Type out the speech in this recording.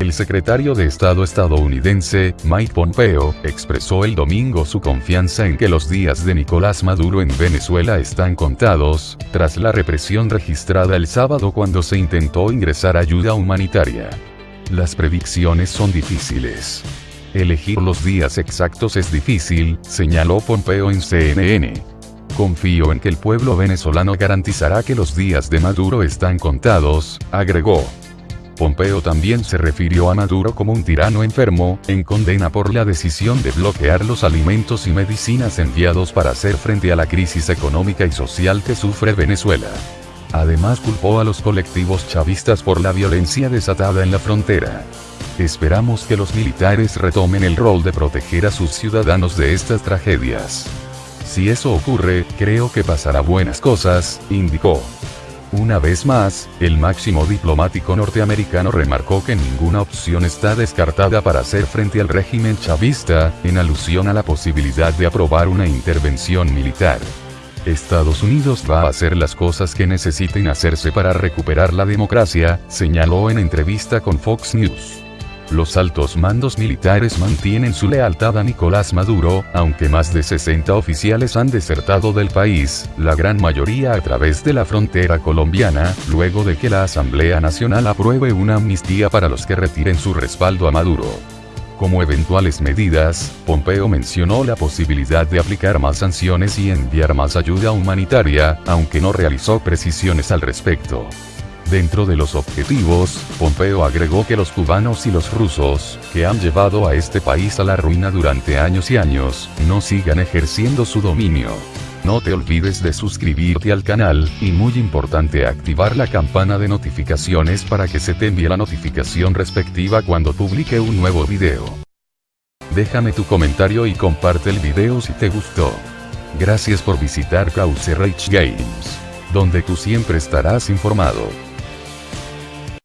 El secretario de Estado estadounidense, Mike Pompeo, expresó el domingo su confianza en que los días de Nicolás Maduro en Venezuela están contados, tras la represión registrada el sábado cuando se intentó ingresar ayuda humanitaria. Las predicciones son difíciles. Elegir los días exactos es difícil, señaló Pompeo en CNN. Confío en que el pueblo venezolano garantizará que los días de Maduro están contados, agregó. Pompeo también se refirió a Maduro como un tirano enfermo, en condena por la decisión de bloquear los alimentos y medicinas enviados para hacer frente a la crisis económica y social que sufre Venezuela. Además culpó a los colectivos chavistas por la violencia desatada en la frontera. Esperamos que los militares retomen el rol de proteger a sus ciudadanos de estas tragedias. Si eso ocurre, creo que pasará buenas cosas, indicó. Una vez más, el máximo diplomático norteamericano remarcó que ninguna opción está descartada para hacer frente al régimen chavista, en alusión a la posibilidad de aprobar una intervención militar. Estados Unidos va a hacer las cosas que necesiten hacerse para recuperar la democracia, señaló en entrevista con Fox News. Los altos mandos militares mantienen su lealtad a Nicolás Maduro, aunque más de 60 oficiales han desertado del país, la gran mayoría a través de la frontera colombiana, luego de que la Asamblea Nacional apruebe una amnistía para los que retiren su respaldo a Maduro. Como eventuales medidas, Pompeo mencionó la posibilidad de aplicar más sanciones y enviar más ayuda humanitaria, aunque no realizó precisiones al respecto. Dentro de los objetivos, Pompeo agregó que los cubanos y los rusos, que han llevado a este país a la ruina durante años y años, no sigan ejerciendo su dominio. No te olvides de suscribirte al canal, y muy importante activar la campana de notificaciones para que se te envíe la notificación respectiva cuando publique un nuevo video. Déjame tu comentario y comparte el video si te gustó. Gracias por visitar Cauce Rage Games, donde tú siempre estarás informado.